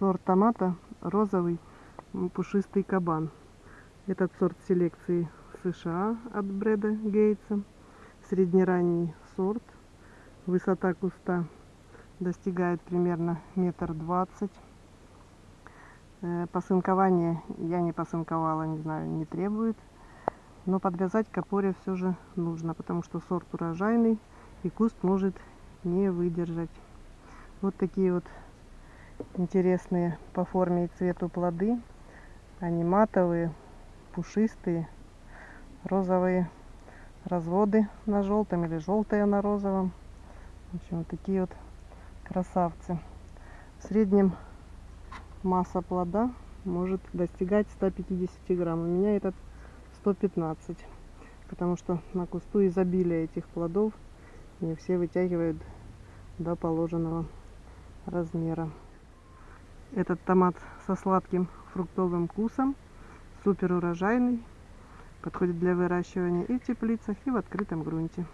Сорт томата розовый пушистый кабан. Этот сорт селекции США от Брэда Гейтса. Среднеранний сорт. Высота куста достигает примерно метр двадцать. Э, Посынкование я не посынковала, не знаю, не требует. Но подвязать к опоре все же нужно, потому что сорт урожайный и куст может не выдержать. Вот такие вот интересные по форме и цвету плоды. Они матовые, пушистые, розовые разводы на желтом или желтые на розовом. В общем, вот такие вот красавцы. В среднем масса плода может достигать 150 грамм. У меня этот 115, потому что на кусту изобилие этих плодов не все вытягивают до положенного размера. Этот томат со сладким фруктовым вкусом, супер урожайный, подходит для выращивания и в теплицах, и в открытом грунте.